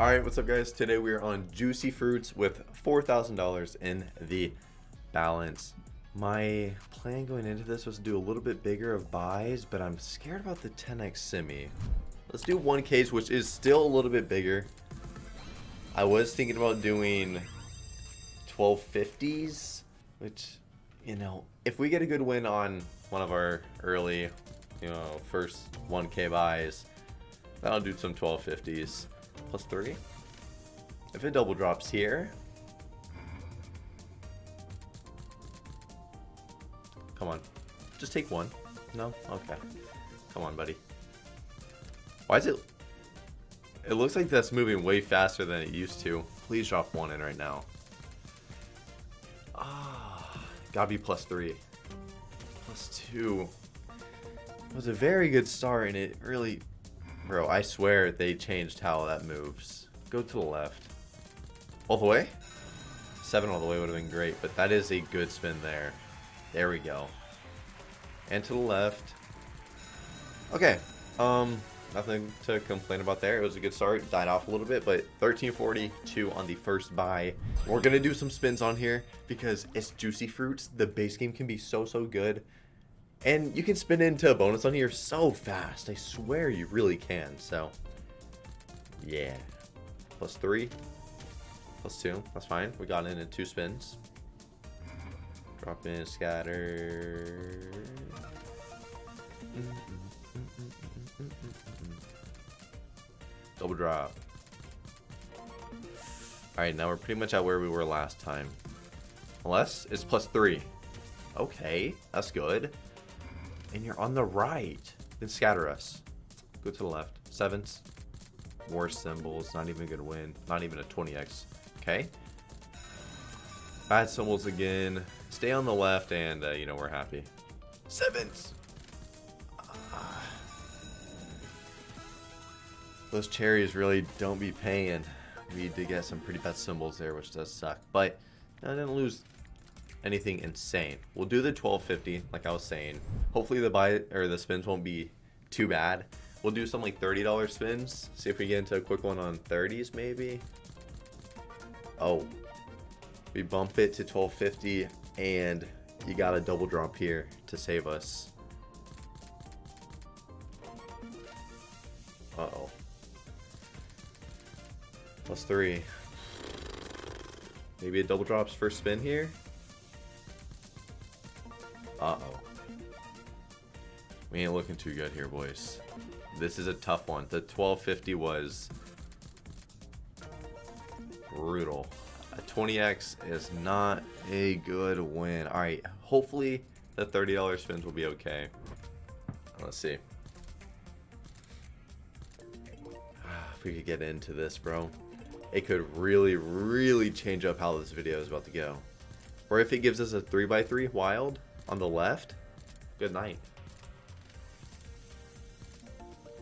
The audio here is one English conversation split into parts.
Alright, what's up guys? Today we are on Juicy Fruits with $4,000 in the balance. My plan going into this was to do a little bit bigger of buys, but I'm scared about the 10x semi. Let's do one case, which is still a little bit bigger. I was thinking about doing 1250s, which, you know, if we get a good win on one of our early, you know, first 1k buys, then I'll do some 1250s. Plus 3. If it double drops here, Come on. Just take one. No? Okay. Come on, buddy. Why is it... It looks like that's moving way faster than it used to. Please drop one in right now. Ah, gotta be plus three. Plus two. It was a very good start, and it really... Bro, I swear they changed how that moves. Go to the left. All the way? Seven all the way would have been great, but that is a good spin there. There we go. And to the left. Okay. Um, nothing to complain about there. It was a good start. Died off a little bit, but 1342 on the first buy. We're going to do some spins on here because it's Juicy Fruits. The base game can be so, so good. And you can spin into a bonus on here so fast. I swear you really can. So, yeah. Plus three. Plus two. That's fine. We got in in two spins. Drop in, scatter. Double drop. Alright, now we're pretty much at where we were last time. Unless it's plus three. Okay, that's good. And you're on the right. Then scatter us. Go to the left. Sevens. Worst symbols. Not even a good win. Not even a 20x. Okay. Bad symbols again. Stay on the left, and, uh, you know, we're happy. Sevens! Uh, those cherries really don't be paying. We did get some pretty bad symbols there, which does suck. But I didn't lose anything insane. We'll do the 1250, like I was saying. Hopefully the buy or the spins won't be too bad. We'll do some like $30 spins. See if we get into a quick one on 30s maybe. Oh. We bump it to 1250 and you got a double drop here to save us. Uh-oh. Plus three. Maybe a double drops first spin here? Uh-oh. We ain't looking too good here, boys. This is a tough one. The 1250 was brutal. A 20x is not a good win. Alright, hopefully the $30 spins will be okay. Let's see. Ah, if we could get into this, bro. It could really, really change up how this video is about to go. Or if it gives us a 3x3 wild on the left, good night.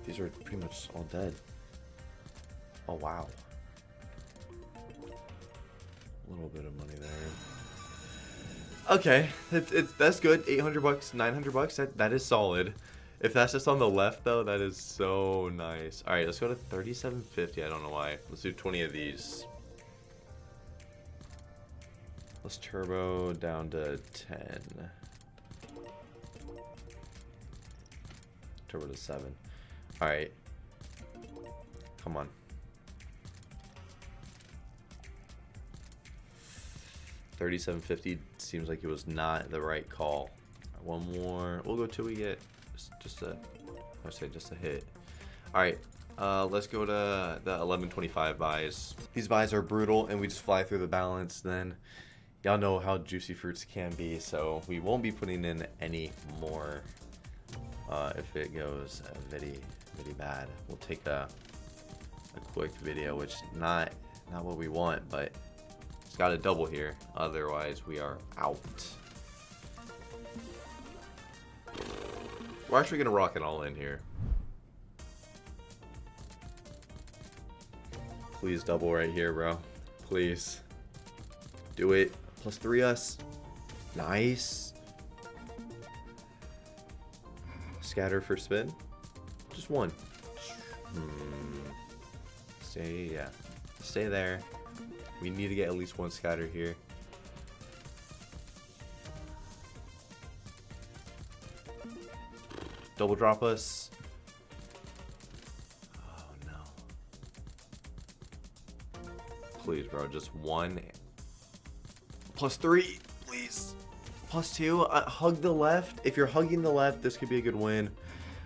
These are pretty much all dead. Oh, wow A little bit of money there. Okay, it's, it's that's good. 800 bucks, 900 bucks. That that is solid. If that's just on the left though, that is so nice. All right, let's go to 3750. I don't know why. Let's do 20 of these. Let's turbo down to 10. Turbo to 7. All right. Come on. 3750 seems like it was not the right call. One more. We'll go till we get just, just a, I say just a hit. All right, uh, let's go to the 1125 buys. These buys are brutal, and we just fly through the balance. Then y'all know how juicy fruits can be, so we won't be putting in any more. Uh, if it goes very, very bad, we'll take a a quick video, which not not what we want, but it's got a double here. Otherwise, we are out. We're actually going to rock it all in here. Please double right here, bro. Please. Do it. Plus three us. Nice. Scatter for spin. Just one. Hmm. Stay, yeah. Stay there. We need to get at least one scatter here. Double drop us. Oh no. Please, bro, just one. Plus three, please. Plus two. Uh, hug the left. If you're hugging the left, this could be a good win.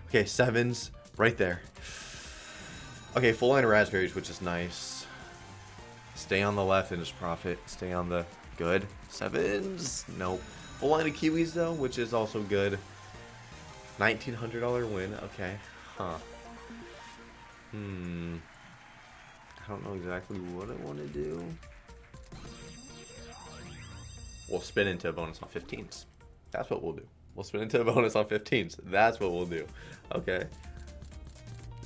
Okay, sevens right there. Okay, full line of raspberries, which is nice. Stay on the left and just profit. Stay on the good. Sevens. Nope. Full line of kiwis though, which is also good. $1,900 win. Okay. Huh. Hmm. I don't know exactly what I want to do. We'll spin into a bonus on 15s. That's what we'll do. We'll spin into a bonus on 15s. That's what we'll do. Okay.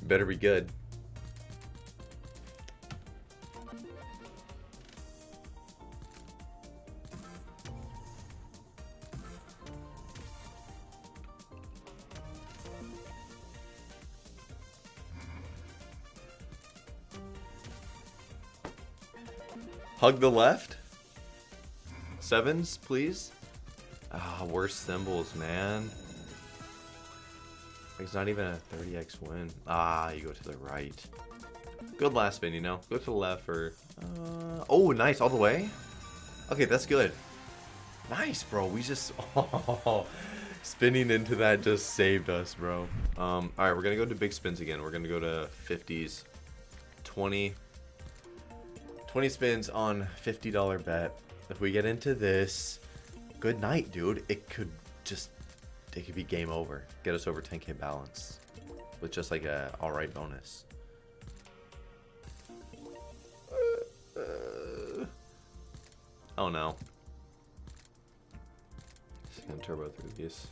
Better be good. Hug the left. Sevens, please. Ah, worst symbols, man. It's not even a 30x win. Ah, you go to the right. Good last spin, you know. Go to the left for... Uh, oh, nice. All the way? Okay, that's good. Nice, bro. We just... Oh, spinning into that just saved us, bro. Um, Alright, we're going to go to big spins again. We're going to go to 50s. 20... 20 spins on $50 bet. If we get into this, good night, dude. It could just, it could be game over. Get us over 10k balance with just like a alright bonus. Uh, uh, oh no. Just gonna turbo through these.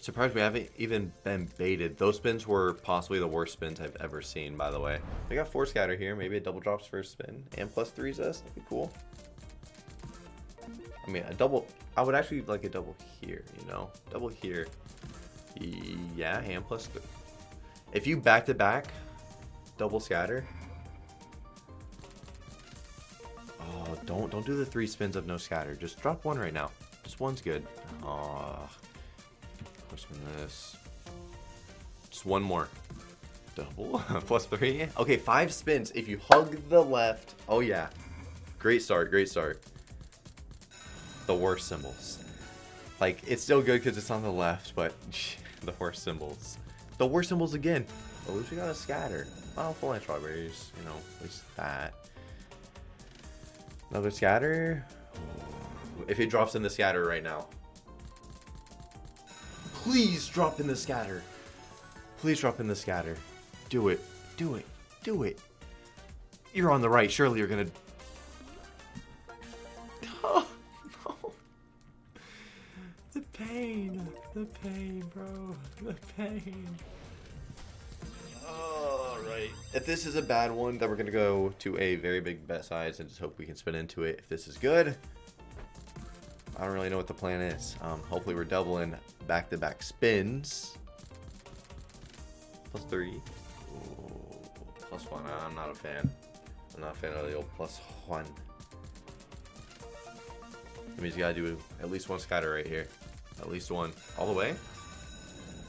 Surprised we haven't even been baited. Those spins were possibly the worst spins I've ever seen, by the way. We got four scatter here. Maybe a double drops first spin. And plus threes us. That'd be cool. I mean, a double... I would actually like a double here, you know? Double here. Yeah, hand plus three. If you back-to-back -back, double scatter... Oh, don't, don't do the three spins of no scatter. Just drop one right now. Just one's good. Oh this. Just one more. Double. Plus three. Okay, five spins. If you hug the left. Oh, yeah. Great start. Great start. The worst symbols. Like, it's still good because it's on the left, but the worst symbols. The worst symbols again. At least we got a scatter. Oh, full line strawberries. You know, at least that. Another scatter. If it drops in the scatter right now, Please drop in the scatter. Please drop in the scatter. Do it. Do it. Do it. You're on the right. Surely you're gonna... Oh, pain. Alright. If this is a bad one, then we're gonna go to a very big bet size and just hope we can spin into it. If this is good, I don't really know what the plan is. Um, hopefully we're doubling back-to-back -back spins. Plus three. Ooh, plus one. I'm not a fan. I'm not a fan of the old plus one. That means you gotta do at least one scatter right here. At least one. All the way?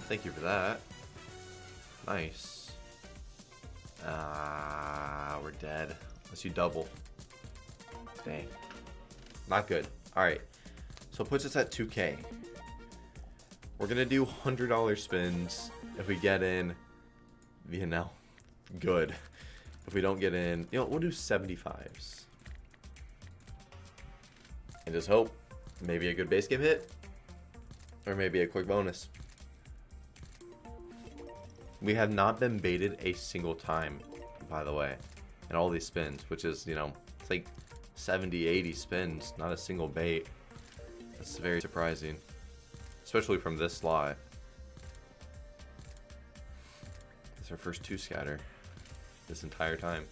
Thank you for that. Nice. Ah, we're dead. Let's you double. Dang. Not good. Alright. So it puts us at 2k. We're to do $100 spins if we get in, you know, good. If we don't get in, you know, we'll do 75s. And just hope maybe a good base game hit or maybe a quick bonus. We have not been baited a single time, by the way, in all these spins, which is, you know, it's like 70, 80 spins, not a single bait. That's very surprising. Especially from this slot. It's our first two scatter this entire time.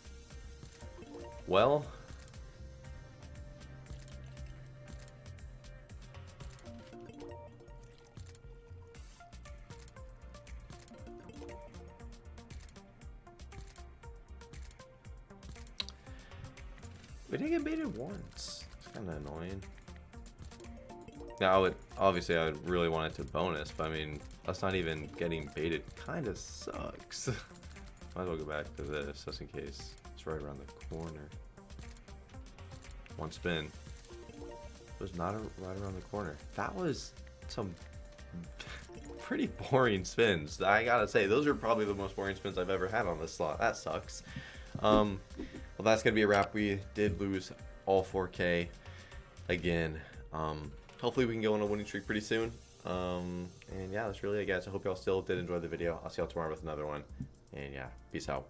Well, We didn't get baited once. It's kind of annoying. Now, I would obviously I would really want it to bonus, but I mean, us not even getting baited kind of sucks. Might as well go back to this just in case. It's right around the corner. One spin. It was not a, right around the corner. That was some pretty boring spins. I gotta say, those are probably the most boring spins I've ever had on this slot. That sucks. Um, well, that's gonna be a wrap. We did lose all 4K again. Um, hopefully we can go on a winning streak pretty soon. Um, and yeah, that's really it, guys. I hope y'all still did enjoy the video. I'll see y'all tomorrow with another one. And yeah, peace out.